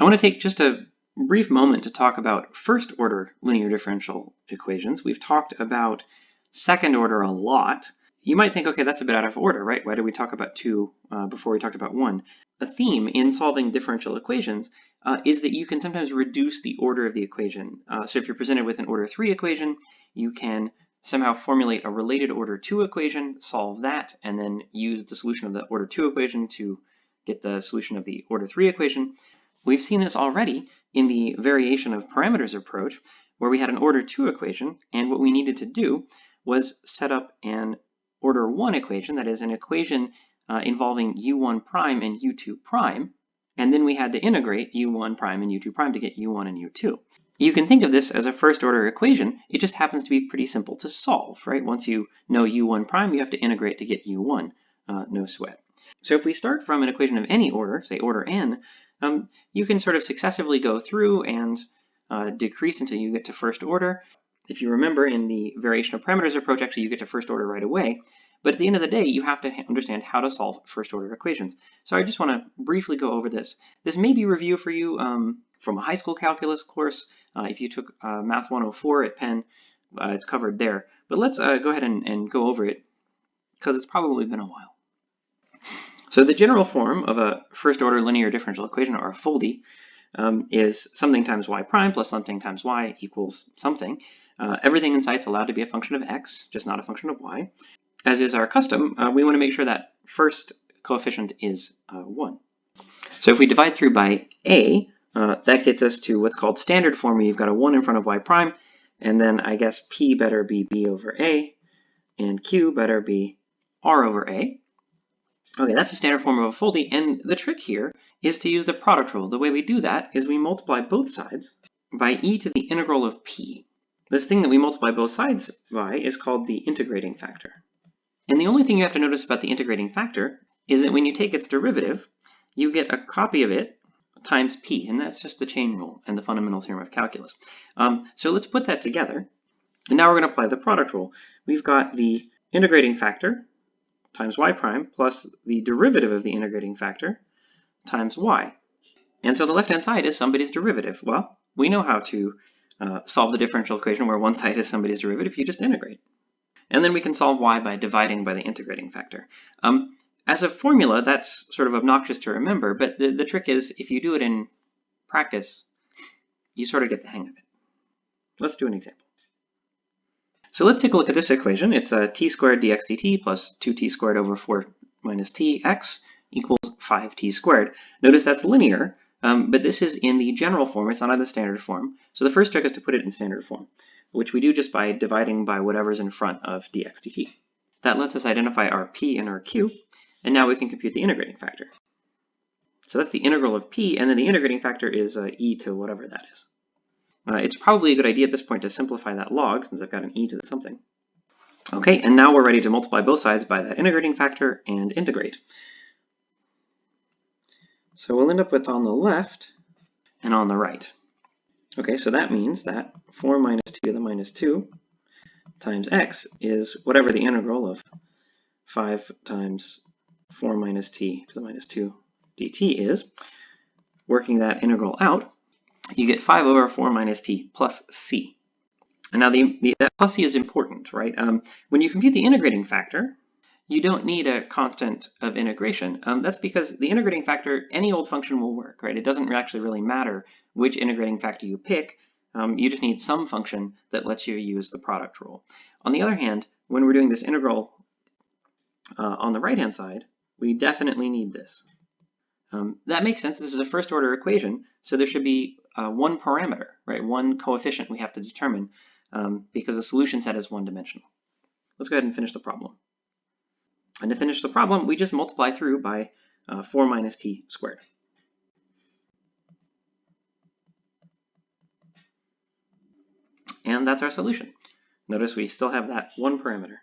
I want to take just a brief moment to talk about first order linear differential equations. We've talked about second order a lot. You might think, okay, that's a bit out of order, right? Why did we talk about two uh, before we talked about one? A theme in solving differential equations uh, is that you can sometimes reduce the order of the equation. Uh, so if you're presented with an order three equation, you can somehow formulate a related order two equation, solve that, and then use the solution of the order two equation to get the solution of the order three equation. We've seen this already in the variation of parameters approach, where we had an order 2 equation, and what we needed to do was set up an order 1 equation, that is an equation uh, involving u1 prime and u2 prime, and then we had to integrate u1 prime and u2 prime to get u1 and u2. You can think of this as a first order equation, it just happens to be pretty simple to solve, right? Once you know u1 prime, you have to integrate to get u1, uh, no sweat. So if we start from an equation of any order, say order n, um, you can sort of successively go through and uh, decrease until you get to first order. If you remember in the variation of parameters approach, actually you get to first order right away. But at the end of the day, you have to understand how to solve first order equations. So I just want to briefly go over this. This may be review for you um, from a high school calculus course. Uh, if you took uh, Math 104 at Penn, uh, it's covered there. But let's uh, go ahead and, and go over it because it's probably been a while. So the general form of a first order linear differential equation, or a FOLDY, um, is something times y prime plus something times y equals something. Uh, everything in sight's allowed to be a function of x, just not a function of y. As is our custom, uh, we want to make sure that first coefficient is uh, 1. So if we divide through by a, uh, that gets us to what's called standard form, where you've got a 1 in front of y prime, and then I guess p better be b over a, and q better be r over a. Okay, that's a standard form of a FOLDY, and the trick here is to use the product rule. The way we do that is we multiply both sides by e to the integral of p. This thing that we multiply both sides by is called the integrating factor. And the only thing you have to notice about the integrating factor is that when you take its derivative, you get a copy of it times p, and that's just the chain rule and the fundamental theorem of calculus. Um, so let's put that together, and now we're going to apply the product rule. We've got the integrating factor, times y prime plus the derivative of the integrating factor times y. And so the left-hand side is somebody's derivative. Well, we know how to uh, solve the differential equation where one side is somebody's derivative. You just integrate. And then we can solve y by dividing by the integrating factor. Um, as a formula, that's sort of obnoxious to remember, but the, the trick is if you do it in practice, you sort of get the hang of it. Let's do an example. So let's take a look at this equation. It's a t squared dx dt plus 2t squared over 4 minus tx equals 5t squared. Notice that's linear, um, but this is in the general form. It's not in the standard form. So the first trick is to put it in standard form, which we do just by dividing by whatever's in front of dx dt. That lets us identify our p and our q, and now we can compute the integrating factor. So that's the integral of p, and then the integrating factor is uh, e to whatever that is. Uh, it's probably a good idea at this point to simplify that log since I've got an e to the something. Okay, and now we're ready to multiply both sides by that integrating factor and integrate. So we'll end up with on the left and on the right. Okay, so that means that 4 minus t to the minus 2 times x is whatever the integral of 5 times 4 minus t to the minus 2 dt is. Working that integral out, you get 5 over 4 minus t plus c. And now the, the that plus c is important, right? Um, when you compute the integrating factor, you don't need a constant of integration. Um, that's because the integrating factor, any old function will work, right? It doesn't actually really matter which integrating factor you pick. Um, you just need some function that lets you use the product rule. On the other hand, when we're doing this integral uh, on the right-hand side, we definitely need this. Um, that makes sense. This is a first order equation, so there should be uh, one parameter, right? One coefficient we have to determine um, because the solution set is one dimensional. Let's go ahead and finish the problem. And to finish the problem, we just multiply through by uh, 4 minus t squared. And that's our solution. Notice we still have that one parameter.